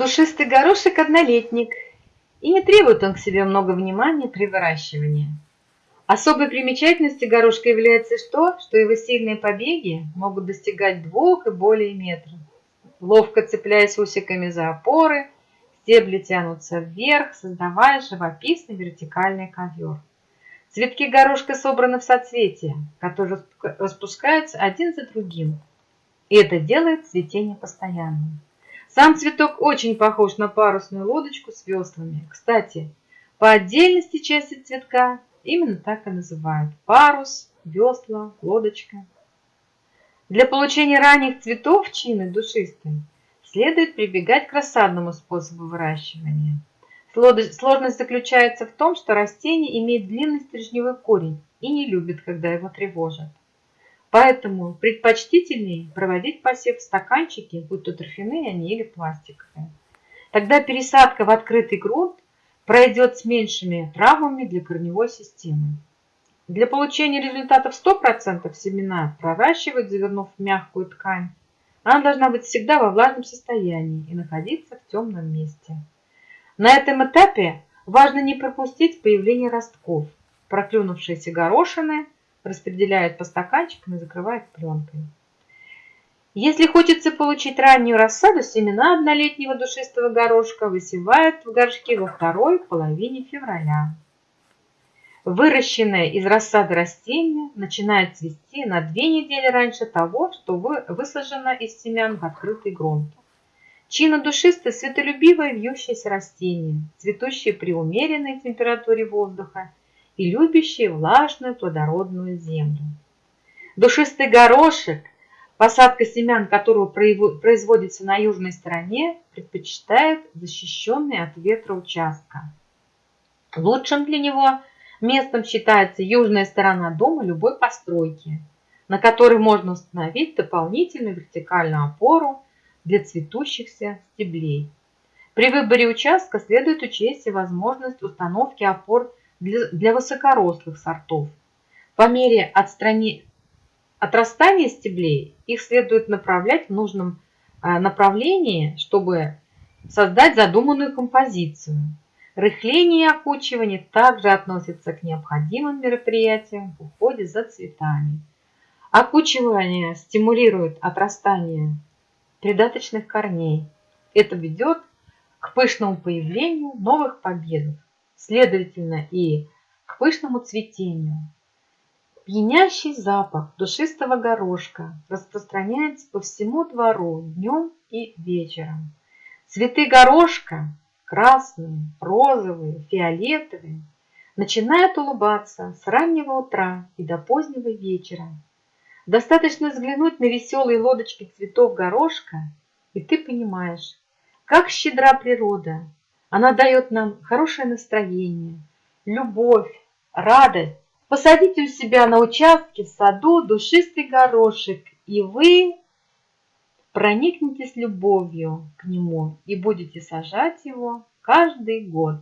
Душистый горошек-однолетник, и не требует он к себе много внимания при выращивании. Особой примечательностью горошка является то, что его сильные побеги могут достигать двух и более метров. Ловко цепляясь усиками за опоры, стебли тянутся вверх, создавая живописный вертикальный ковер. Цветки горошка собраны в соцветия, которые распускаются один за другим, и это делает цветение постоянным. Сам цветок очень похож на парусную лодочку с веслами. Кстати, по отдельности части цветка именно так и называют. Парус, весла, лодочка. Для получения ранних цветов чины душистой следует прибегать к рассадному способу выращивания. Сложность заключается в том, что растение имеет длинный стрижневой корень и не любит, когда его тревожат. Поэтому предпочтительнее проводить посев в стаканчике, будь то торфяные они или пластиковые. Тогда пересадка в открытый грунт пройдет с меньшими травмами для корневой системы. Для получения результатов 100% семена проращивать, завернув в мягкую ткань. Она должна быть всегда во влажном состоянии и находиться в темном месте. На этом этапе важно не пропустить появление ростков. Проклюнувшиеся горошины – распределяют по стаканчикам и закрывают пленкой. Если хочется получить раннюю рассаду, семена однолетнего душистого горошка высевают в горшке во второй половине февраля. Выращенное из рассады растение начинает цвести на две недели раньше того, что высажено из семян в открытый грунт. Чина душистое светолюбивое вьющееся растение, цветущее при умеренной температуре воздуха и любящие влажную плодородную землю. Душистый горошек, посадка семян которого производится на южной стороне, предпочитает защищенный от ветра участка. Лучшим для него местом считается южная сторона дома любой постройки, на которой можно установить дополнительную вертикальную опору для цветущихся стеблей. При выборе участка следует учесть и возможность установки опор для, для высокорослых сортов. По мере отстрани... отрастания стеблей их следует направлять в нужном э, направлении, чтобы создать задуманную композицию. Рыхление и окучивание также относятся к необходимым мероприятиям в уходе за цветами. Окучивание стимулирует отрастание придаточных корней. Это ведет к пышному появлению новых побегов следовательно и к пышному цветению. Пьянящий запах душистого горошка распространяется по всему двору днем и вечером. Цветы горошка красные, розовые, фиолетовые начинают улыбаться с раннего утра и до позднего вечера. Достаточно взглянуть на веселые лодочки цветов горошка, и ты понимаешь, как щедра природа она дает нам хорошее настроение, любовь, радость. Посадите у себя на участке в саду душистый горошек, и вы проникнетесь любовью к нему и будете сажать его каждый год.